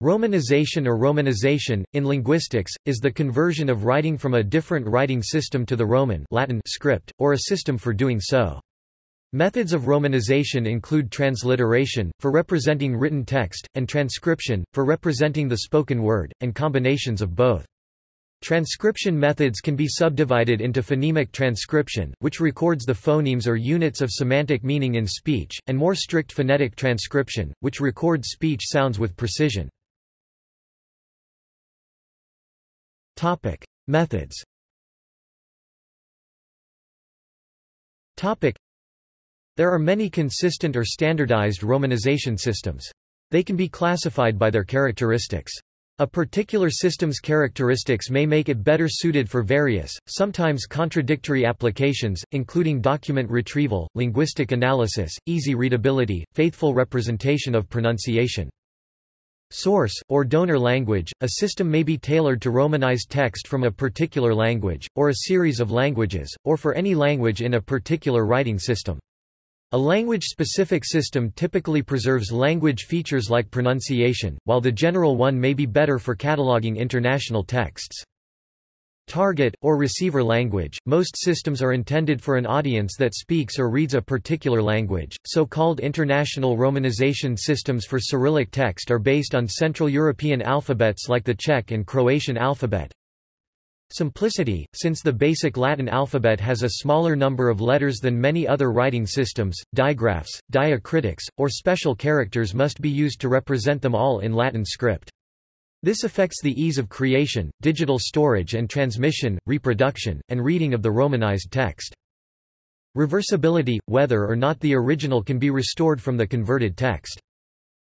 Romanization or romanization, in linguistics, is the conversion of writing from a different writing system to the Roman Latin script, or a system for doing so. Methods of romanization include transliteration, for representing written text, and transcription, for representing the spoken word, and combinations of both. Transcription methods can be subdivided into phonemic transcription, which records the phonemes or units of semantic meaning in speech, and more strict phonetic transcription, which records speech sounds with precision. Topic: Methods. Topic: There are many consistent or standardized romanization systems. They can be classified by their characteristics. A particular system's characteristics may make it better suited for various, sometimes contradictory applications, including document retrieval, linguistic analysis, easy readability, faithful representation of pronunciation. Source, or donor language, a system may be tailored to Romanize text from a particular language, or a series of languages, or for any language in a particular writing system. A language-specific system typically preserves language features like pronunciation, while the general one may be better for cataloging international texts. Target, or receiver language, most systems are intended for an audience that speaks or reads a particular language. So-called international romanization systems for Cyrillic text are based on Central European alphabets like the Czech and Croatian alphabet. Simplicity, since the basic Latin alphabet has a smaller number of letters than many other writing systems, digraphs, diacritics, or special characters must be used to represent them all in Latin script. This affects the ease of creation, digital storage and transmission, reproduction, and reading of the Romanized text. Reversibility, whether or not the original can be restored from the converted text.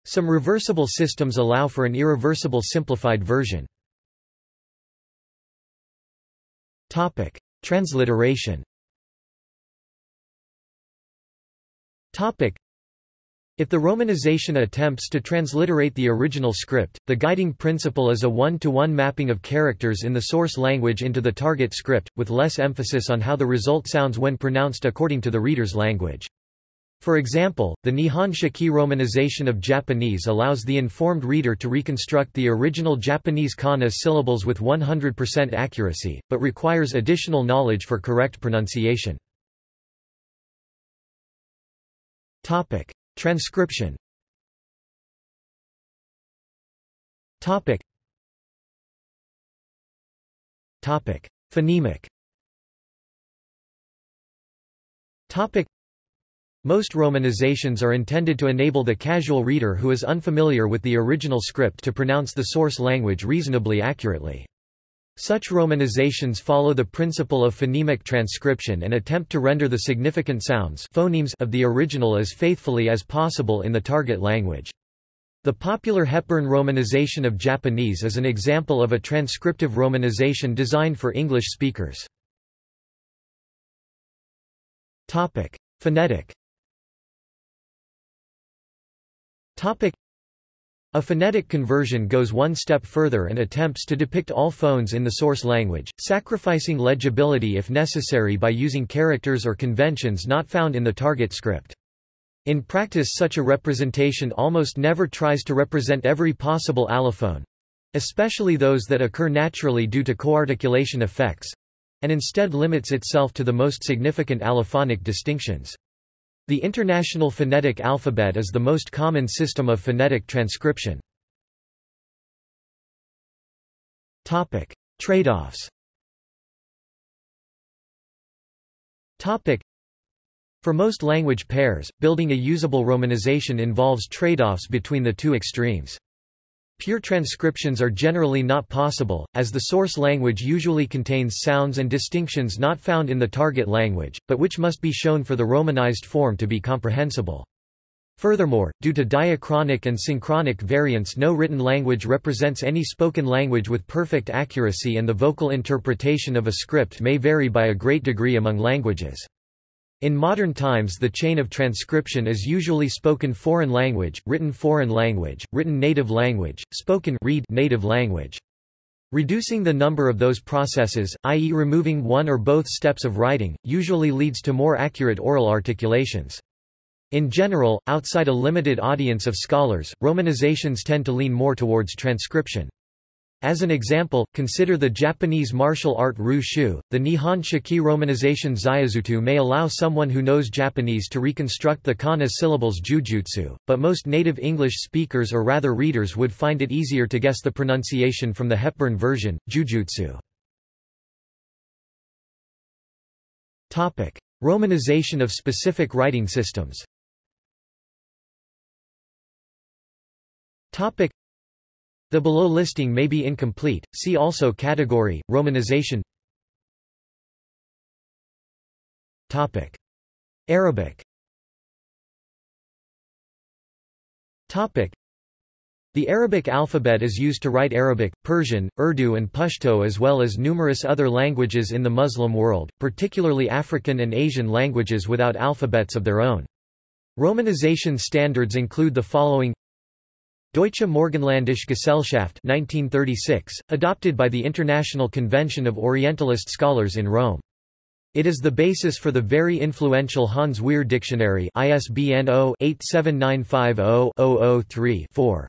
Some reversible systems allow for an irreversible simplified version. Topic: Transliteration. Topic: if the romanization attempts to transliterate the original script, the guiding principle is a one-to-one -one mapping of characters in the source language into the target script, with less emphasis on how the result sounds when pronounced according to the reader's language. For example, the Nihon Shiki romanization of Japanese allows the informed reader to reconstruct the original Japanese kana syllables with 100% accuracy, but requires additional knowledge for correct pronunciation. Topic. Transcription. Topic. Topic. Phonemic. Topic. Most romanizations are intended to enable the casual reader who is unfamiliar with the original script to pronounce the source language reasonably accurately. Such romanizations follow the principle of phonemic transcription and attempt to render the significant sounds phonemes of the original as faithfully as possible in the target language. The popular Hepburn romanization of Japanese is an example of a transcriptive romanization designed for English speakers. Phonetic. A phonetic conversion goes one step further and attempts to depict all phones in the source language, sacrificing legibility if necessary by using characters or conventions not found in the target script. In practice such a representation almost never tries to represent every possible allophone—especially those that occur naturally due to coarticulation effects—and instead limits itself to the most significant allophonic distinctions. The International Phonetic Alphabet is the most common system of phonetic transcription. Trade-offs For most language pairs, building a usable romanization involves trade-offs between the two extremes. Pure transcriptions are generally not possible, as the source language usually contains sounds and distinctions not found in the target language, but which must be shown for the romanized form to be comprehensible. Furthermore, due to diachronic and synchronic variants no written language represents any spoken language with perfect accuracy and the vocal interpretation of a script may vary by a great degree among languages. In modern times the chain of transcription is usually spoken foreign language, written foreign language, written native language, spoken read native language. Reducing the number of those processes, i.e. removing one or both steps of writing, usually leads to more accurate oral articulations. In general, outside a limited audience of scholars, romanizations tend to lean more towards transcription. As an example, consider the Japanese martial art Ru-Shu. The Nihon Shiki romanization Zaizutu may allow someone who knows Japanese to reconstruct the kana syllables jujutsu, but most native English speakers or rather readers would find it easier to guess the pronunciation from the Hepburn version, jujutsu. Topic: Romanization of specific writing systems. Topic: the below listing may be incomplete, see also category, romanization Topic. Arabic Topic. The Arabic alphabet is used to write Arabic, Persian, Urdu and Pashto as well as numerous other languages in the Muslim world, particularly African and Asian languages without alphabets of their own. Romanization standards include the following Deutsche Morgenlandische Gesellschaft 1936, adopted by the International Convention of Orientalist Scholars in Rome. It is the basis for the very influential Hans Wehr Dictionary ISBN 0-87950-003-4.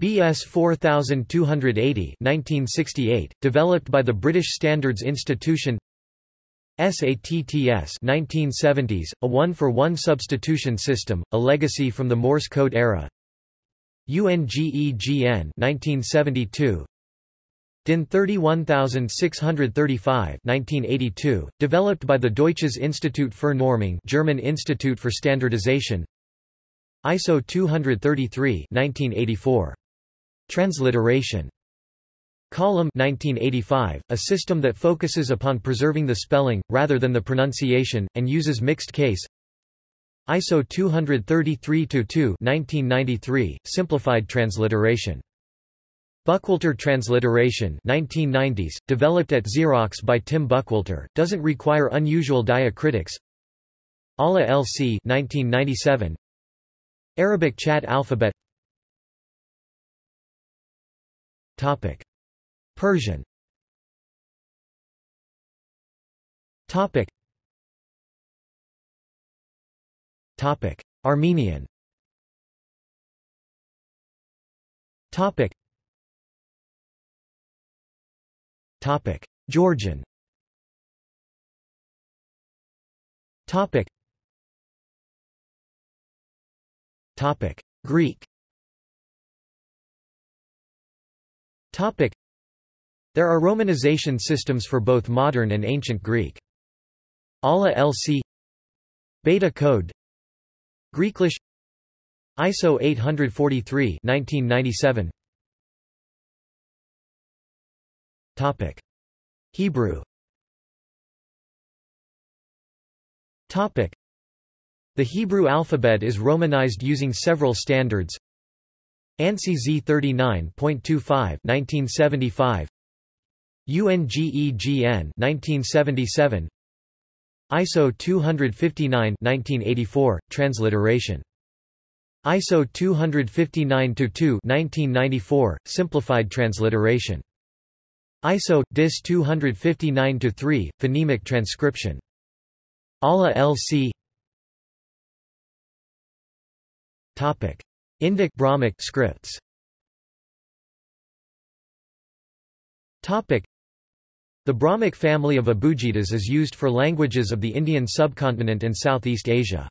BS 4280 1968, developed by the British Standards Institution SATTS 1970s, a one-for-one -one substitution system, a legacy from the Morse code era UNGEGN 1972 DIN 31635 1982, developed by the Deutsches Institut für Normung German Institute for Standardization. ISO 233 1984. Transliteration. Qalam 1985, a system that focuses upon preserving the spelling, rather than the pronunciation, and uses mixed case ISO 233-2 1993, simplified transliteration. Buckwalter transliteration 1990s, developed at Xerox by Tim Buckwalter, doesn't require unusual diacritics. ALA LC 1997. Arabic chat alphabet Topic. Persian Topic. Topic: Armenian. Topic. Topic: Georgian. Topic. Topic: Greek. Topic. There are romanization systems for both modern and ancient Greek. ALA LC Beta code Greeklish ISO 843 1997 Topic. Hebrew Topic. The Hebrew alphabet is romanized using several standards. ANSI Z39.25 1975 UNGEGN 1977 ISO 259 1984, transliteration. ISO 259-2 1994, simplified transliteration. ISO DIS 259-3, phonemic transcription. ALA LC Topic: Indic Brahmic scripts. Topic: the Brahmic family of Abugidas is used for languages of the Indian subcontinent and Southeast Asia.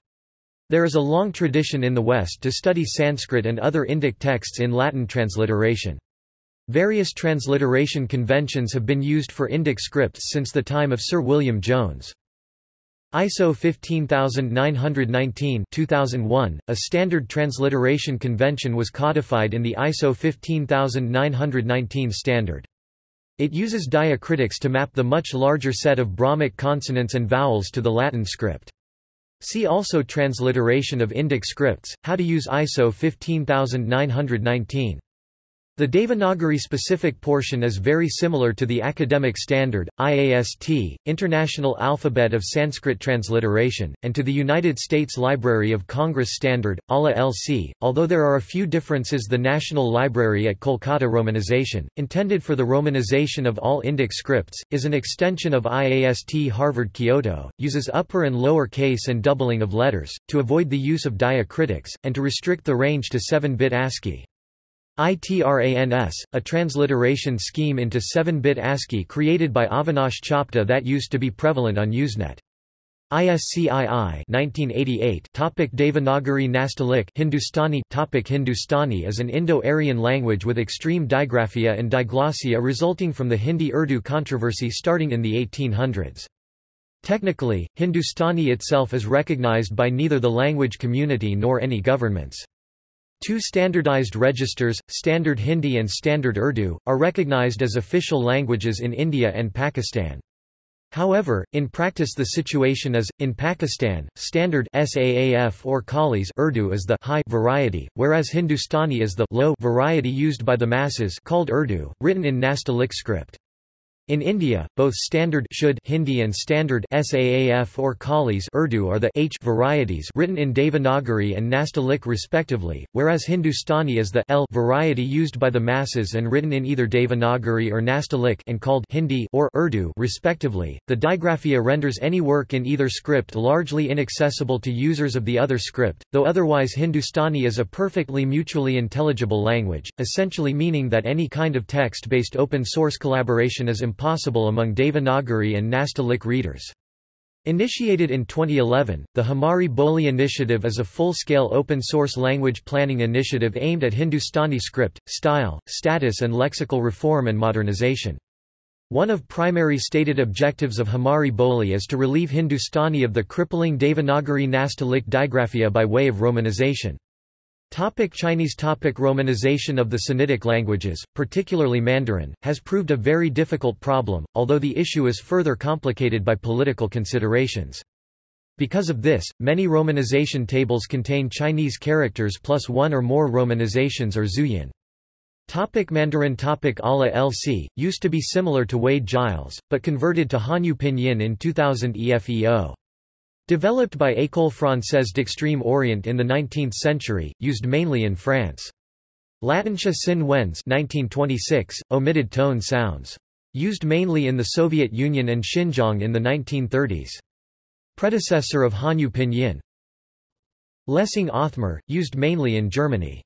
There is a long tradition in the West to study Sanskrit and other Indic texts in Latin transliteration. Various transliteration conventions have been used for Indic scripts since the time of Sir William Jones. ISO 15919 2001, a standard transliteration convention was codified in the ISO 15919 standard. It uses diacritics to map the much larger set of Brahmic consonants and vowels to the Latin script. See also Transliteration of Indic scripts, how to use ISO 15919. The Devanagari-specific portion is very similar to the academic standard, IAST, International Alphabet of Sanskrit Transliteration, and to the United States Library of Congress Standard, ALA LC, although there are a few differences the National Library at Kolkata Romanization, intended for the romanization of all Indic scripts, is an extension of IAST Harvard Kyoto, uses upper and lower case and doubling of letters, to avoid the use of diacritics, and to restrict the range to 7-bit ASCII. ITRANS, a transliteration scheme into 7-bit ASCII created by Avinash Chopde that used to be prevalent on Usenet. ISCII 1988 topic Devanagari Nastaliq Hindustani topic Hindustani is an Indo-Aryan language with extreme digraphia and diglossia resulting from the Hindi-Urdu controversy starting in the 1800s. Technically, Hindustani itself is recognized by neither the language community nor any governments. Two standardized registers, Standard Hindi and Standard Urdu, are recognized as official languages in India and Pakistan. However, in practice the situation is, in Pakistan, Standard SAAF or Kalis Urdu is the high variety, whereas Hindustani is the low variety used by the masses called Urdu, written in Nastaliq script. In India, both standard Shuddh Hindi and standard Saaf or Kalis Urdu are the H varieties written in Devanagari and Nastaliq respectively, whereas Hindustani is the L variety used by the masses and written in either Devanagari or Nastaliq and called Hindi or Urdu respectively. The digraphia renders any work in either script largely inaccessible to users of the other script, though otherwise Hindustani is a perfectly mutually intelligible language, essentially meaning that any kind of text-based open source collaboration is impossible impossible among Devanagari and Nastaliq readers. Initiated in 2011, the Hamari Boli initiative is a full-scale open-source language planning initiative aimed at Hindustani script, style, status and lexical reform and modernization. One of primary stated objectives of Hamari Boli is to relieve Hindustani of the crippling Devanagari Nastaliq digraphia by way of romanization. Topic Chinese topic Romanization of the Sinitic languages, particularly Mandarin, has proved a very difficult problem, although the issue is further complicated by political considerations. Because of this, many romanization tables contain Chinese characters plus one or more romanizations or zhuyin. Topic Mandarin Topic Ala LC, used to be similar to Wade Giles, but converted to Hanyu Pinyin in 2000 EFEO. Developed by École Française d'Extrême Orient in the 19th century, used mainly in France. Latinxua Sin Wenz 1926, omitted tone sounds. Used mainly in the Soviet Union and Xinjiang in the 1930s. Predecessor of Hanyu Pinyin. Lessing Othmer, used mainly in Germany.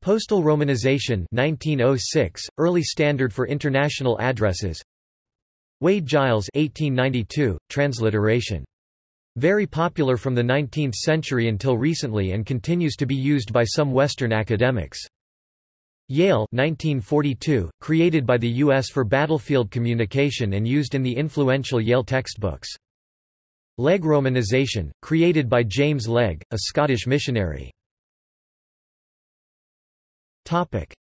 Postal Romanization 1906, early standard for international addresses. Wade Giles 1892, transliteration very popular from the 19th century until recently and continues to be used by some Western academics. Yale 1942, created by the U.S. for battlefield communication and used in the influential Yale textbooks. Legge romanization, created by James Legge, a Scottish missionary.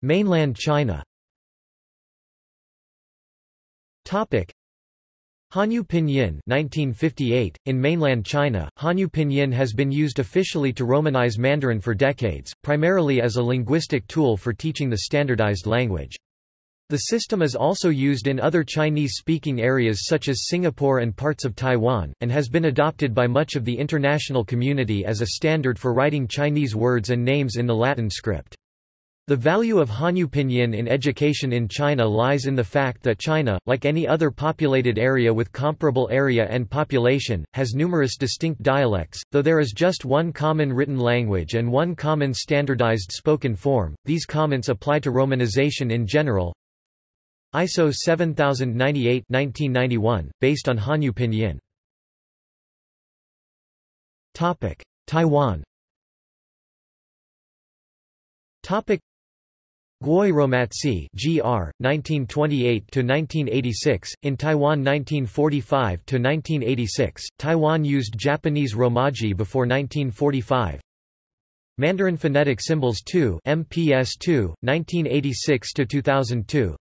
Mainland China Hanyu Pinyin 1958, in mainland China, Hanyu Pinyin has been used officially to Romanize Mandarin for decades, primarily as a linguistic tool for teaching the standardized language. The system is also used in other Chinese-speaking areas such as Singapore and parts of Taiwan, and has been adopted by much of the international community as a standard for writing Chinese words and names in the Latin script. The value of Hanyu Pinyin in education in China lies in the fact that China, like any other populated area with comparable area and population, has numerous distinct dialects, though there is just one common written language and one common standardized spoken form. These comments apply to romanization in general. ISO 7098 1991, based on Hanyu Pinyin. Topic: Taiwan. Topic Gwoyeu Romatzyh (GR 1928–1986), in Taiwan 1945–1986, Taiwan used Japanese Romaji before 1945. Mandarin Phonetic Symbols 2 MPS 2, 1986–2002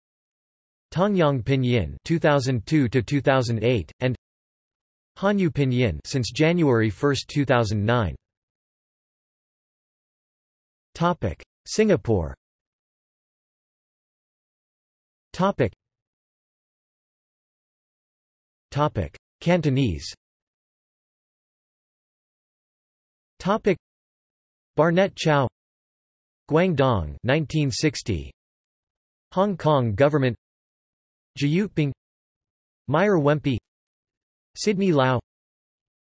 Tongyong Pinyin 2002–2008, and Hanyu Pinyin since January 1, 2009. Topic: Singapore Topic. Topic. Cantonese. Topic. Barnett Chao. Guangdong 1960 Hong Kong government. Jyutping Meyer Wempe. Sidney Lau.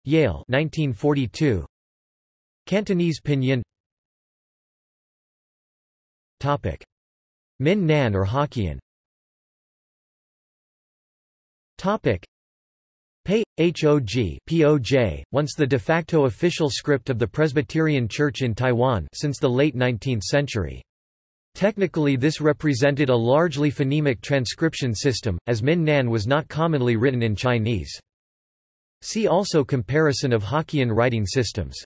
Yale 1942 Cantonese Pinyin. Topic. Min Nan or Hokkien Topic Pei, HOG once the de facto official script of the Presbyterian Church in Taiwan since the late 19th century. Technically this represented a largely phonemic transcription system, as Min Nan was not commonly written in Chinese. See also Comparison of Hokkien writing systems.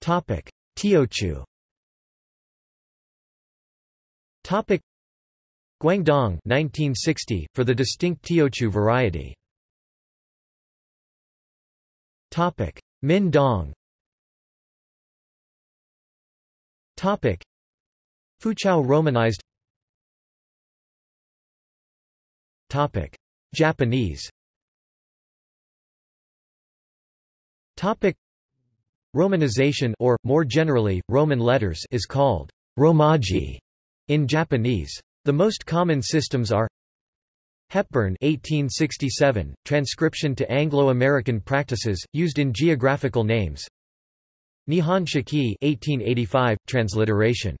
Topic. Teochew Topic Guangdong 1960 for the distinct Teochew variety. Min Dong Topic. Foochow romanized. Topic. Japanese. Topic. Romanization or, more generally, Roman letters is called romaji in Japanese. The most common systems are Hepburn 1867, transcription to Anglo-American practices, used in geographical names Nihon Shiki 1885, transliteration.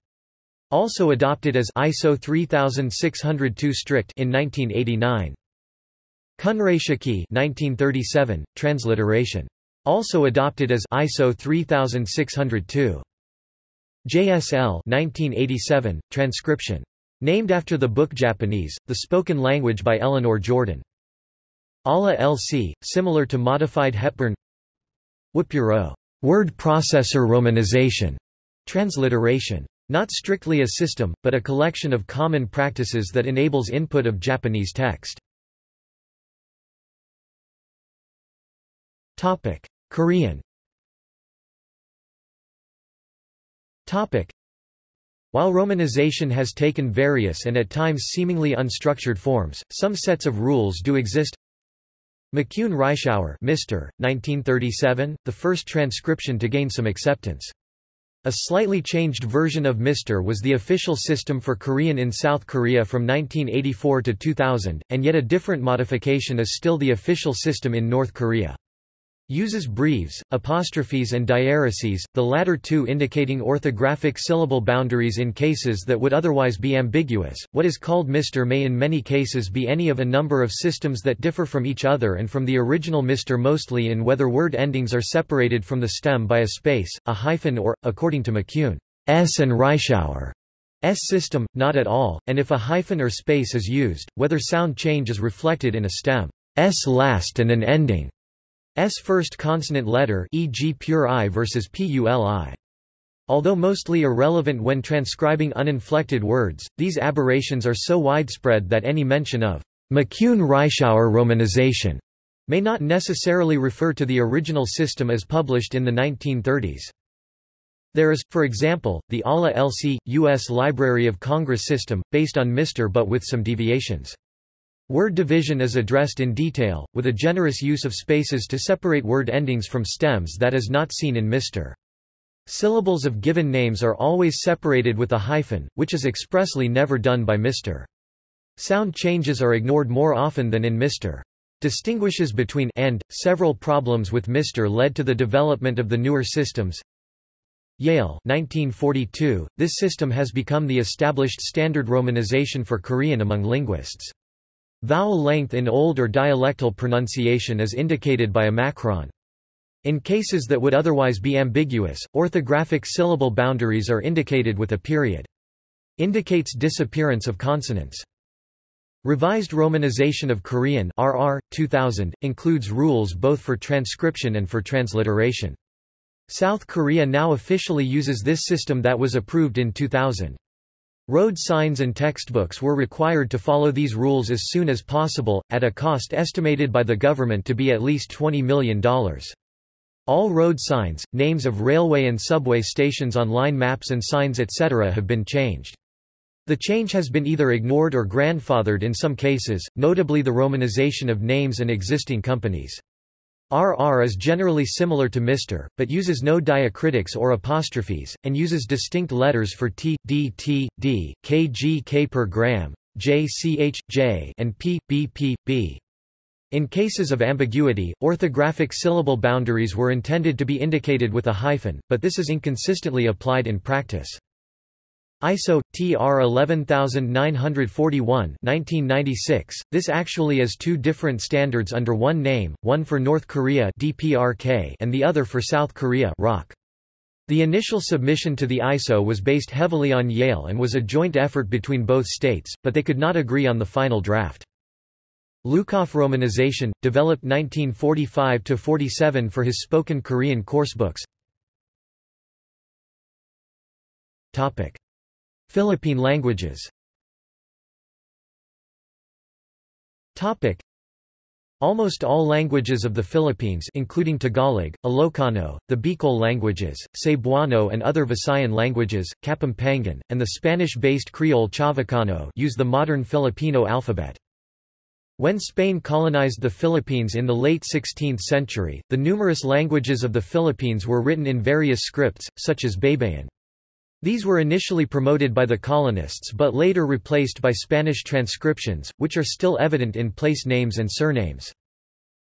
Also adopted as ISO 3602 strict in 1989. Kunrei Shiki 1937, transliteration. Also adopted as ISO 3602. JSL 1987, transcription. Named after the book Japanese, the spoken language by Eleanor Jordan. ALA LC, similar to modified Hepburn Wapuro, word processor romanization, transliteration. Not strictly a system, but a collection of common practices that enables input of Japanese text. Topic: Korean. Topic: while romanization has taken various and at times seemingly unstructured forms, some sets of rules do exist. McCune Reischauer Mr. 1937, the first transcription to gain some acceptance. A slightly changed version of Mr. was the official system for Korean in South Korea from 1984 to 2000, and yet a different modification is still the official system in North Korea. Uses breves, apostrophes and diaereses, the latter two indicating orthographic syllable boundaries in cases that would otherwise be ambiguous. What is called Mr may in many cases be any of a number of systems that differ from each other and from the original Mr mostly in whether word endings are separated from the stem by a space, a hyphen or, according to McCune, S and Reischauer, S system, not at all, and if a hyphen or space is used, whether sound change is reflected in a stem S last and an ending S first consonant letter e.g. pure I versus PULI. Although mostly irrelevant when transcribing uninflected words, these aberrations are so widespread that any mention of McCune-Reischauer romanization may not necessarily refer to the original system as published in the 1930s. There is, for example, the ALA LC, U.S. Library of Congress system, based on Mr. but with some deviations. Word division is addressed in detail, with a generous use of spaces to separate word endings from stems that is not seen in Mr. Syllables of given names are always separated with a hyphen, which is expressly never done by Mr. Sound changes are ignored more often than in Mr. Distinguishes between and. Several problems with Mr. led to the development of the newer systems. Yale 1942, this system has become the established standard romanization for Korean among linguists. Vowel length in old or dialectal pronunciation is indicated by a macron. In cases that would otherwise be ambiguous, orthographic syllable boundaries are indicated with a period. Indicates disappearance of consonants. Revised Romanization of Korean RR, 2000, includes rules both for transcription and for transliteration. South Korea now officially uses this system that was approved in 2000. Road signs and textbooks were required to follow these rules as soon as possible, at a cost estimated by the government to be at least $20 million. All road signs, names of railway and subway stations on line maps and signs etc. have been changed. The change has been either ignored or grandfathered in some cases, notably the romanization of names and existing companies. RR is generally similar to Mr., but uses no diacritics or apostrophes, and uses distinct letters for t, d, t, d, D, K, per gram, J, C, H, J, and P, B, P, B. In cases of ambiguity, orthographic syllable boundaries were intended to be indicated with a hyphen, but this is inconsistently applied in practice. ISO TR 11941 1996 This actually is two different standards under one name one for North Korea DPRK and the other for South Korea ROK The initial submission to the ISO was based heavily on Yale and was a joint effort between both states but they could not agree on the final draft. Lukoff romanization developed 1945 to 47 for his spoken Korean coursebooks Topic Philippine languages Almost all languages of the Philippines including Tagalog, Ilocano, the Bicol languages, Cebuano and other Visayan languages, Kapampangan, and the Spanish-based Creole Chavacano use the modern Filipino alphabet. When Spain colonized the Philippines in the late 16th century, the numerous languages of the Philippines were written in various scripts, such as Baybayin. These were initially promoted by the colonists but later replaced by Spanish transcriptions, which are still evident in place names and surnames.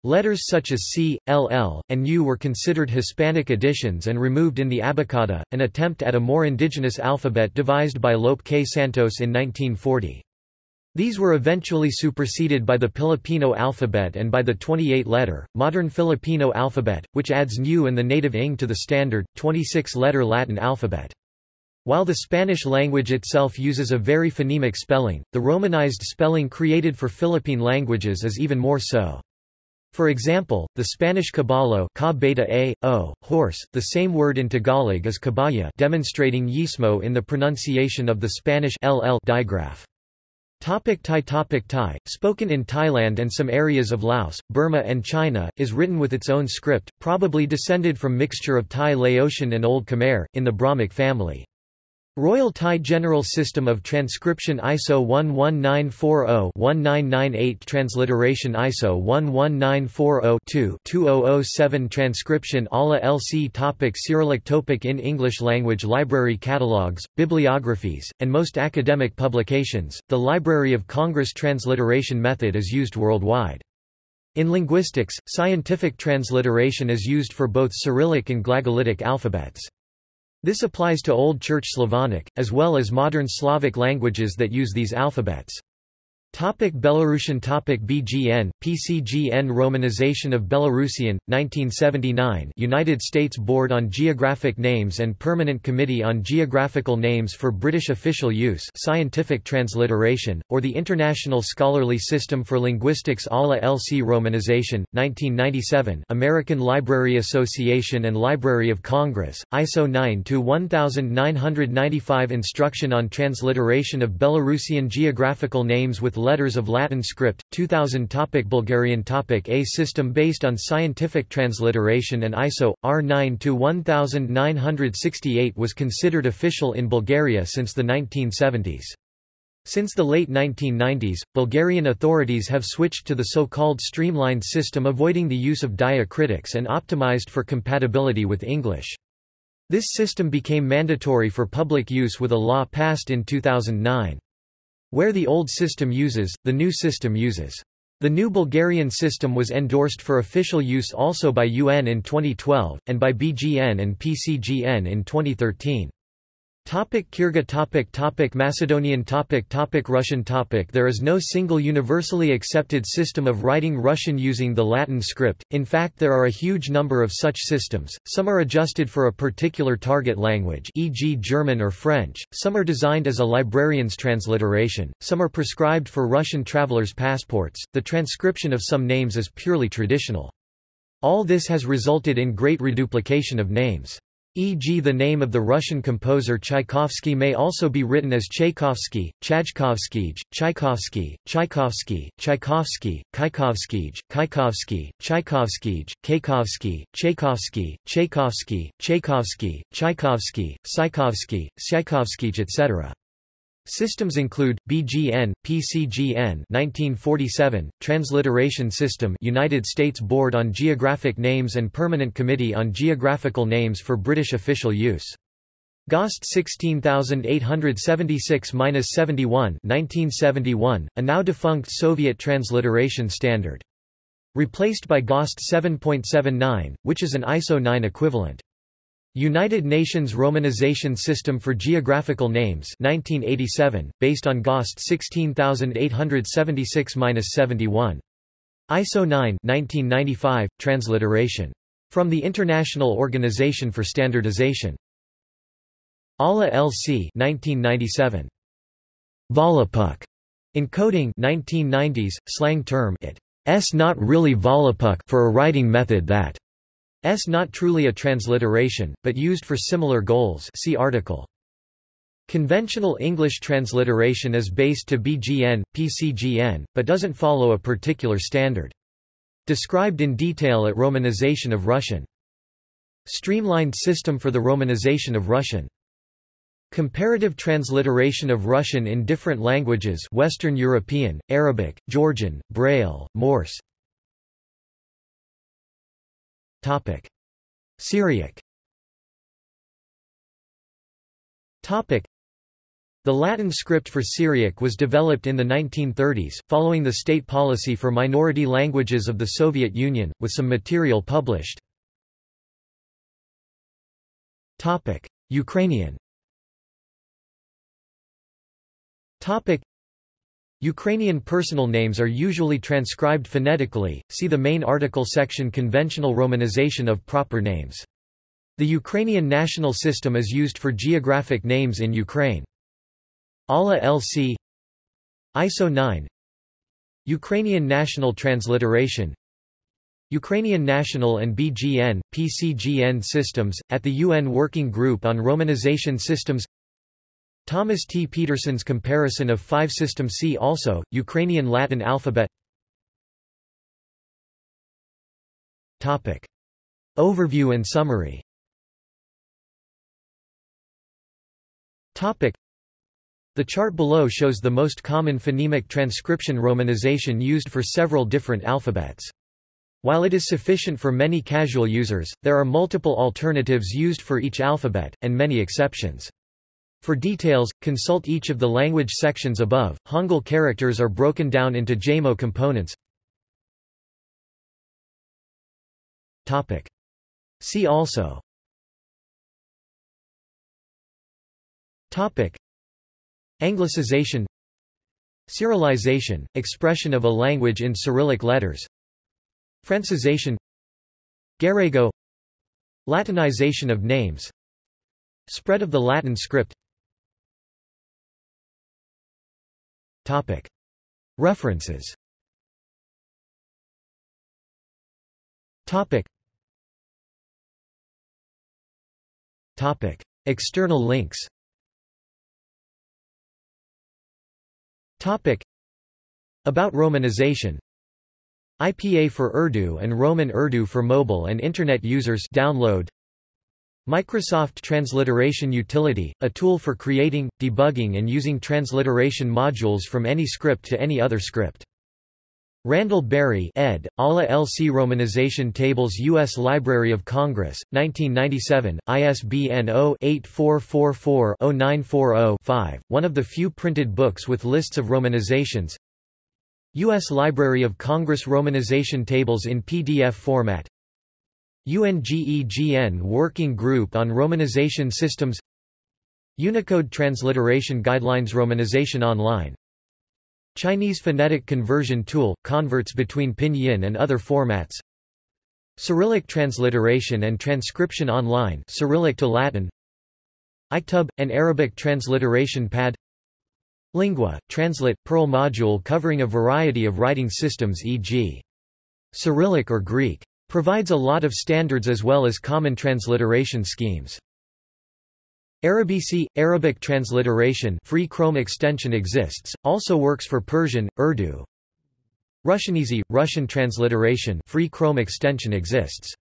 Letters such as C, LL, and U were considered Hispanic additions and removed in the Abakada, an attempt at a more indigenous alphabet devised by Lope K. Santos in 1940. These were eventually superseded by the Filipino alphabet and by the 28-letter, modern Filipino alphabet, which adds Nu and the native ing to the standard, 26-letter Latin alphabet. While the Spanish language itself uses a very phonemic spelling, the romanized spelling created for Philippine languages is even more so. For example, the Spanish caballo ca beta a, o, horse, the same word in Tagalog as caballa demonstrating yeísmo in the pronunciation of the Spanish ll digraph. Topic Thai Topic Thai, spoken in Thailand and some areas of Laos, Burma and China, is written with its own script, probably descended from mixture of Thai Laotian and Old Khmer, in the Brahmic family. Royal Thai General System of Transcription ISO 11940-1998 Transliteration ISO 11940-2-2007 Transcription ALA LC Topic Cyrillic Topic In English language Library catalogues, bibliographies, and most academic publications, the Library of Congress transliteration method is used worldwide. In linguistics, scientific transliteration is used for both Cyrillic and Glagolitic alphabets. This applies to Old Church Slavonic, as well as modern Slavic languages that use these alphabets. Topic Belarusian topic BGN, PCGN Romanization of Belarusian, 1979 United States Board on Geographic Names and Permanent Committee on Geographical Names for British Official Use Scientific Transliteration, or the International Scholarly System for Linguistics ALA LC Romanization, 1997 American Library Association and Library of Congress, ISO 9-1995 Instruction on Transliteration of Belarusian Geographical Names with letters of Latin script, 2000 topic Bulgarian topic A system based on scientific transliteration and ISO, R9-1968 was considered official in Bulgaria since the 1970s. Since the late 1990s, Bulgarian authorities have switched to the so-called streamlined system avoiding the use of diacritics and optimized for compatibility with English. This system became mandatory for public use with a law passed in 2009. Where the old system uses, the new system uses. The new Bulgarian system was endorsed for official use also by UN in 2012, and by BGN and PCGN in 2013. Topic Kyrgyz topic topic Macedonian topic topic Russian topic There is no single universally accepted system of writing Russian using the Latin script, in fact there are a huge number of such systems, some are adjusted for a particular target language e.g. German or French, some are designed as a librarian's transliteration, some are prescribed for Russian travelers' passports, the transcription of some names is purely traditional. All this has resulted in great reduplication of names. E.g. the name of the Russian composer Tchaikovsky may also be written as Tchaikovsky, Chajkovskij, Tchaikovsky, Tchaikovsky, Tchaikovsky, Kaikovskij, Kaikovsky, Tchaikovskij, Kaikovsky, Tchaikovsky, Tchaikovsky, Tchaikovsky, Tchaikovsky, Tchaikovsky, Tchaikovskij etc. Systems include BGN, PCGN 1947, Transliteration System United States Board on Geographic Names and Permanent Committee on Geographical Names for British official use. GOST 16876-71 1971, a now defunct Soviet transliteration standard. Replaced by GOST 7.79, which is an ISO 9 equivalent. United Nations Romanization System for Geographical Names 1987, based on GOST 16876-71. ISO 9 1995, transliteration. From the International Organization for Standardization. ALA LC 1997. Volapük. Encoding 1990s, slang term it. S not really Volapük for a writing method that S not truly a transliteration, but used for similar goals see article. Conventional English transliteration is based to BGN, PCGN, but doesn't follow a particular standard. Described in detail at Romanization of Russian. Streamlined system for the Romanization of Russian. Comparative transliteration of Russian in different languages Western European, Arabic, Georgian, Braille, Morse Topic. Syriac Topic. The Latin script for Syriac was developed in the 1930s, following the state policy for minority languages of the Soviet Union, with some material published. Topic. Ukrainian Topic. Ukrainian personal names are usually transcribed phonetically, see the main article section Conventional romanization of proper names. The Ukrainian national system is used for geographic names in Ukraine. ALA LC ISO 9 Ukrainian national transliteration Ukrainian national and BGN, PCGN systems, at the UN Working Group on Romanization Systems Thomas T. Peterson's comparison of five system C also, Ukrainian Latin alphabet Topic. Overview and summary Topic. The chart below shows the most common phonemic transcription romanization used for several different alphabets. While it is sufficient for many casual users, there are multiple alternatives used for each alphabet, and many exceptions. For details, consult each of the language sections above. Hangul characters are broken down into jamo components. Topic. See also Topic. Anglicization Cyrilization, expression of a language in Cyrillic letters Francization Garego Latinization of names Spread of the Latin script Topic. References Topic. Topic. External links Topic. About Romanization IPA for Urdu and Roman Urdu for mobile and Internet users download Microsoft Transliteration Utility, a tool for creating, debugging and using transliteration modules from any script to any other script. Randall Berry ed., ALA LC Romanization Tables U.S. Library of Congress, 1997, ISBN 0-8444-0940-5, one of the few printed books with lists of romanizations U.S. Library of Congress Romanization Tables in PDF format UNGEGN Working Group on Romanization Systems Unicode Transliteration Guidelines Romanization Online Chinese Phonetic Conversion Tool – converts between Pinyin and other formats Cyrillic Transliteration and Transcription Online Cyrillic to Latin iKtub – an Arabic transliteration pad Lingua – Translate – Perl module covering a variety of writing systems e.g. Cyrillic or Greek Provides a lot of standards as well as common transliteration schemes. Arabici, Arabic transliteration free Chrome extension exists, also works for Persian, Urdu. Russianizi, Russian transliteration free Chrome extension exists.